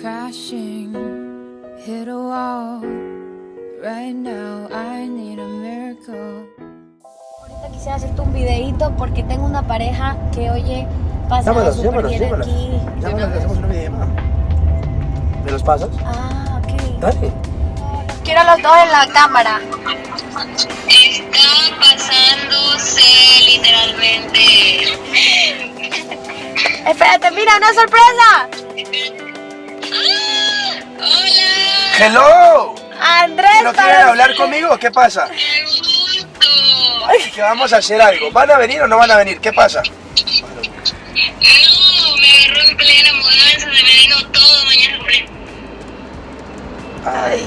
crashing, hit a wall. Right now, I need a miracle. Ahorita quisiera hacerte un videito porque tengo una pareja que oye pasa súper bien llámalos. aquí. Llámalos, hacemos una videollamada. ¿Me los pasas? Ah, ok. Dale. Quiero los dos en la cámara. Está pasándose literalmente. Espérate, mira, una sorpresa. ¡Hello! Andrés, ¿No para- quieren hablar conmigo? ¿Qué pasa? qué gusto. Que vamos a hacer algo. ¿Van a venir o no van a venir? ¿Qué pasa? No, me agarró en plena mudanza, se me vino todo mañana compré. Ay,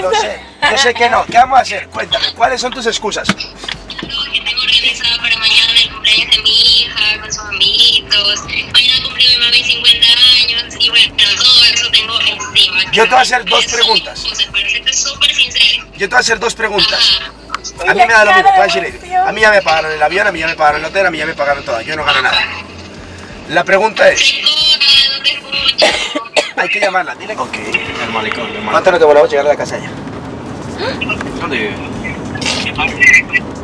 no sé. Yo sé que no. ¿Qué vamos a hacer? Cuéntame, ¿cuáles son tus excusas? No, que tengo organizado para mañana el cumpleaños de mi hija con sus amiguitos. Mañana cumple mi mami 50 años y bueno, todo eso tengo. Yo te voy a hacer dos preguntas. Yo te voy a hacer dos preguntas. A mí me da lo mismo, te voy a decir. A mí ya me pagaron el avión, a mí ya me pagaron el hotel, a mí ya me pagaron todo. Yo no gano nada. La pregunta es, hay que llamarla, dile. Ok. El malecón, el malecón. ¿Cuánto nos demoramos llegar a la casa ya? ¿Dónde vive?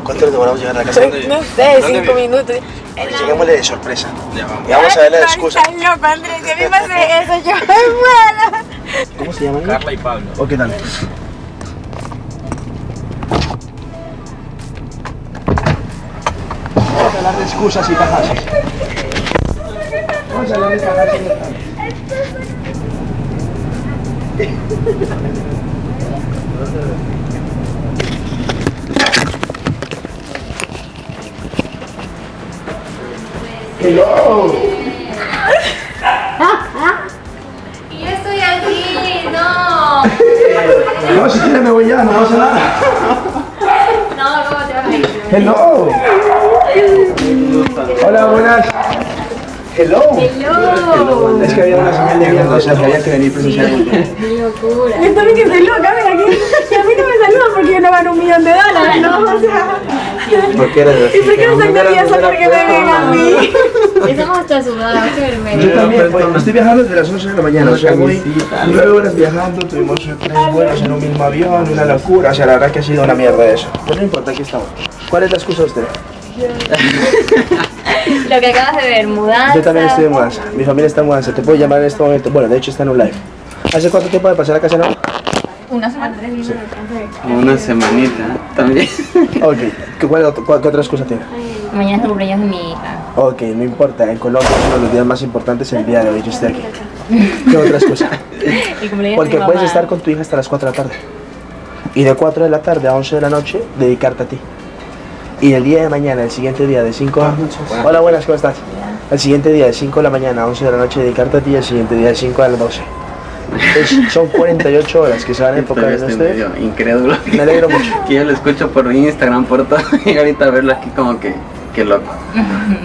¿Cuánto nos demoramos llegar a la casa? No sé, ¿Dónde cinco minutos. Pues lleguémosle de sorpresa. Ya vamos. Y vamos a ver la excusa. Ay, loco, Andrés, si a mí me hace eso, yo me muero. ¿Cómo se llama? Carla y Pablo. Ok, dale. Vamos a hablar de excusas y tajadas. Vamos a hablar de tajadas y. Hello. No, si quieres me voy ya, no pasa nada. No, ¿cómo te vas a ir? Hello. Hola, buenas. Hello. Hello. Es que había una señal de mierda, o sea, que había que venir presencialmente. locura. Yo también que soy loca, ven aquí. Y a mí no me saludan porque yo no gano un millón de dólares, ¿no? O sea, ¿Por qué eres así? ¿y por qué no están nerviosa porque me ven a mí? Estamos hasta sudados, qué Yo vergüenza. también, pues, estoy viajando desde las 11 de la mañana, o sea, voy nueve horas viajando, tuvimos tres vuelos en un mismo avión, una locura, o sea, la verdad que ha sido una mierda eso. Pero no importa, aquí estamos. ¿Cuál es la excusa de usted? Lo que acabas de ver, mudanza. Yo también estoy en mudanza, mi familia está en mudanza, te puedo llamar en este momento, bueno, de hecho está en un live. ¿Hace cuánto tiempo de pasar a casa no? Una semana. Una semanita también. Ok, ¿qué, cuál, cuál- qué otra excusa tiene? Mañana es el cumpleaños de mi hija. Ok, no importa, en Colombia uno de los días más importantes es el día de hoy, yo estoy aquí. ¿Qué otra excusa? El cumpleaños Porque de mi puedes mamá. estar con tu hija hasta las 4 de la tarde. Y de 4 de la tarde a 11 de la noche, dedicarte a ti. Y el día de mañana, el siguiente día de 5 a... Hola, buenas, ¿cómo estás? El siguiente día de 5 de la mañana a 11 de la noche, dedicarte a ti. Y el siguiente día de 5 a las 12. Es- son 48 horas que se van a enfocar en ustedes. medio incrédulo. Me alegro mucho. Que yo lo escucho por Instagram, por todo. Y ahorita verlo aquí como que, que loco.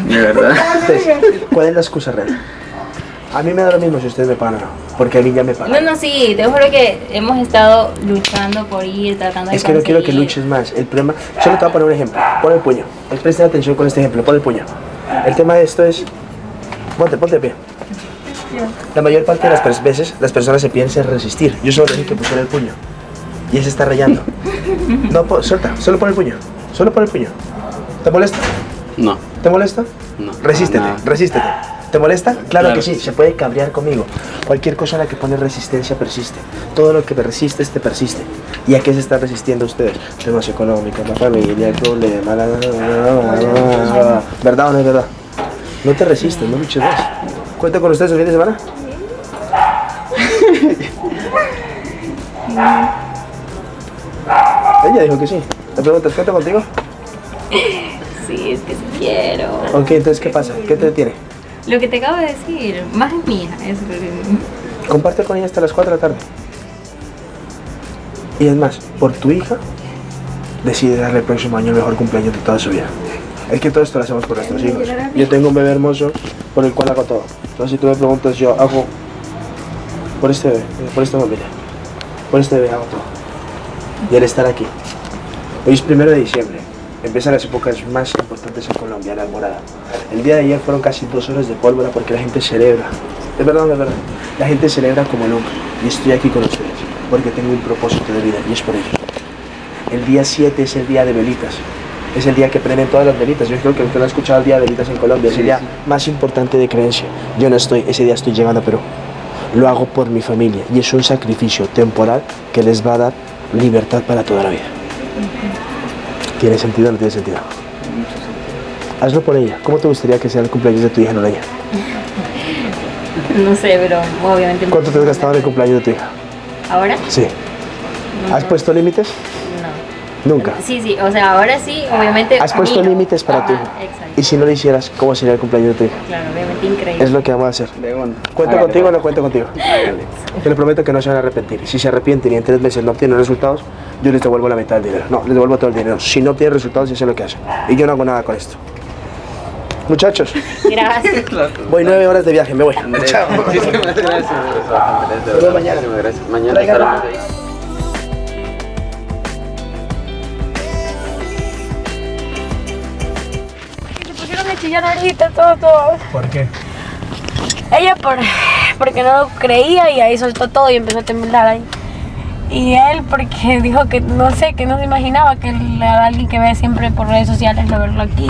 De verdad. Entonces, ¿cuál es la excusa real? A mí me da lo mismo si ustedes me pagan o no. Porque a mí ya me pagan. No, no, sí, te juro que hemos estado luchando por ir, tratando de Es que no quiero que luches más. El problema, solo te voy a poner un ejemplo. Pon el puño. Presten atención con este ejemplo. Pon el puño. El tema de esto es, ponte, ponte de pie. La mayor parte de las veces las personas se piensan resistir. Yo solo necesito que pusiera el puño. Y él se está rayando. No, suelta. Solo pon el puño. Solo pon el puño. ¿Te molesta? No. ¿Te molesta? No, Resístete, resístete. ¿Te molesta? Claro, Claro que sí, se puede cabrear conmigo. Cualquier cosa a la que pone resistencia persiste. Todo lo que me resistes te persiste. ¿Y a qué se están resistiendo ustedes? Temas económicos, la familia, el problema, la, la, la, la, la, la. ¿Verdad o no es verdad? No te resistes, no luches más. ¿Cuenta con ustedes el fin de semana? Ella dijo que sí. ¿Te preguntas, cuenta contigo? Sí, es que sí quiero. Ok, entonces, ¿qué pasa? ¿Qué te detiene? Lo que te acabo de decir, más es eso es Comparte con ella hasta las 4 de la tarde. Y es más, por tu hija, decide darle el próximo año el mejor cumpleaños de toda su vida. Es que todo esto lo hacemos por nuestros hijos. Yo tengo un bebé hermoso por el cual hago todo. Entonces, si tú me preguntas, yo hago por este bebé, por esta familia, por este bebé hago todo. Y el estar aquí. Hoy es primero de diciembre. Empiezan las épocas más importantes en Colombia, la alborada. El día de ayer fueron casi dos horas de pólvora porque la gente celebra. Es verdad, es verdad. La gente celebra como nunca. Y estoy aquí con ustedes porque tengo un propósito de vida y es por ello. El día 7 es el día de velitas. Es el día que prenden todas las velitas. Yo creo que usted no ha escuchado el día de velitas en Colombia. Es el día más importante de creencia. Yo no estoy, ese día estoy llegando a Perú. Lo hago por mi familia y es un sacrificio temporal que les va a dar libertad para toda la vida. ¿Tiene sentido o no tiene sentido? Hazlo por ella. ¿Cómo te gustaría que sea el cumpleaños de tu hija Noreña? No sé, pero obviamente. ¿Cuánto te has gastado en el cumpleaños de tu hija? ¿Ahora? Sí. ¿Has puesto límites? No. Nunca. Sí, sí, o sea, ahora sí, obviamente. ¿Has puesto límites para tu Ajá, hija? Exacto. Y si no lo hicieras, ¿cómo sería el cumpleaños de tu hija? Claro, obviamente increíble. Es lo que vamos a hacer. De. ¿Cuento contigo o no cuento contigo? Te lo prometo que no se van a arrepentir. Si se arrepienten y en tres meses no obtienen resultados, yo les devuelvo la mitad del dinero. No, les devuelvo todo el dinero. Si no obtienen resultados, ya sé lo que hacen. Y yo no hago nada con esto. Muchachos, Gracias. voy nueve horas de viaje, me voy. Andrés, Chao. muchísimas gracias. Andrés, mañana. gracias. Mañana Traigan estaremos ahí. Chillar ahorita, todo, todo. ¿Por qué? Ella por, porque no lo creía y ahí soltó todo y empezó a temblar ahí. Y él porque dijo que no sé, que no se imaginaba que era alguien que ve siempre por redes sociales, lo verlo aquí.